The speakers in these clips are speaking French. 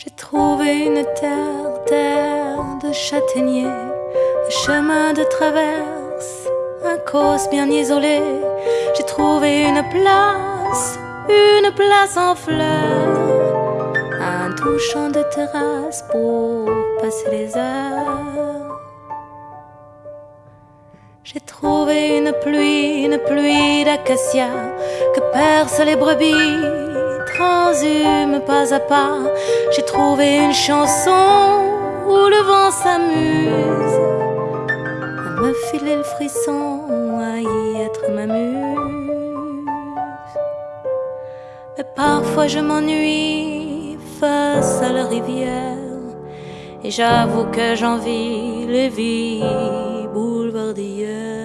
J'ai trouvé une terre, terre de châtaigniers, un chemin de traverse, un cause bien isolé. J'ai trouvé une place, une place en fleurs, un doux champ de terrasse pour passer les heures. J'ai trouvé une pluie, une pluie d'acacia que percent les brebis transhume pas à pas. J'ai trouvé une chanson où le vent s'amuse me filer le frisson, à y être ma muse. Mais parfois je m'ennuie face à la rivière et j'avoue que j'envie les vies boulevardières.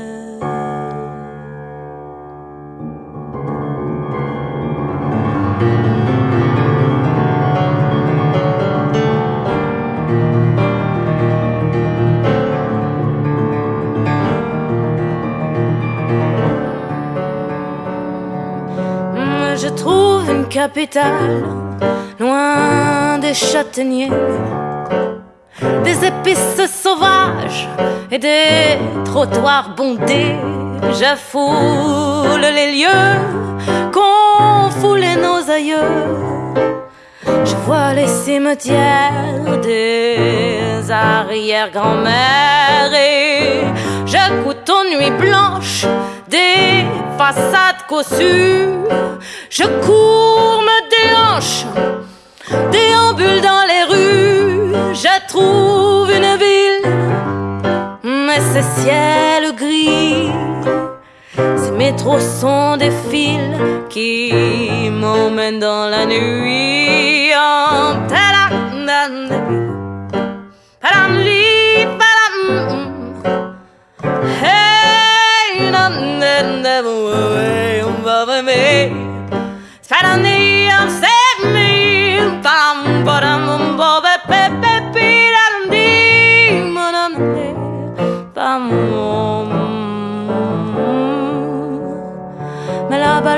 Capitale, loin des châtaigniers, des épices sauvages et des trottoirs bondés. Je foule les lieux qu'ont foulé nos aïeux. Je vois les cimetières des arrière-grand-mères et j'écoute aux nuits blanches des façades cossues. Je cours, me déhanche, déambule dans les rues. Je trouve une ville, mais c'est ciel gris. Ces métros sont des fils qui m'emmènent dans la nuit. Mais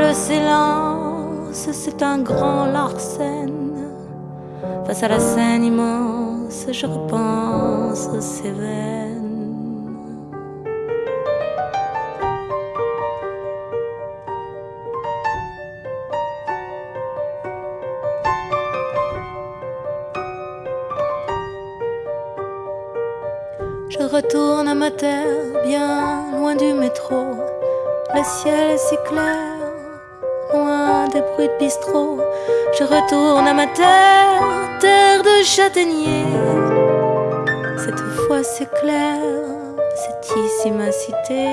le silence, c'est un grand Larsen. Face à la scène immense, je repense aux Cévennes. Je retourne à ma terre, bien loin du métro. Le ciel est si clair, des bruits de bistrot. Je retourne à ma terre, terre de châtaigniers. Cette fois c'est clair, c'est ici ma cité.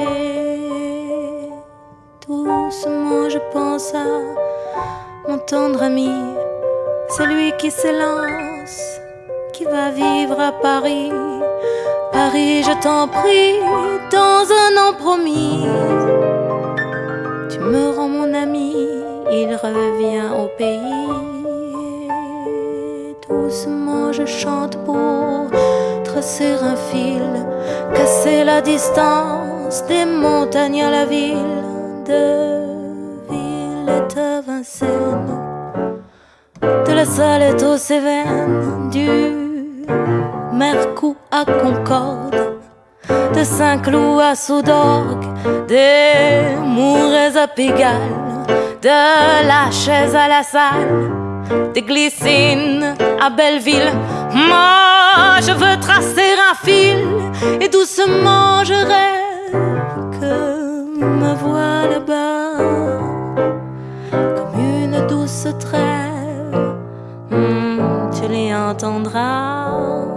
Doucement je pense à mon tendre ami, celui qui s'élance, qui va vivre à Paris Paris, je t'en prie, dans un an promis, il revient au pays. Doucement, je chante pour tracer un fil, casser la distance des montagnes à la ville, de Villette à Vincennes, de la Salette aux Cévennes, du Mercou à Concorde, de Saint-Cloud à Soudorgue, des Mourets à Pigalle, de la chaise à la salle, des glissines à Belleville. Moi, je veux tracer un fil et doucement je rêve que me vois là-bas comme une douce trêve. Hmm, tu l'y entendras.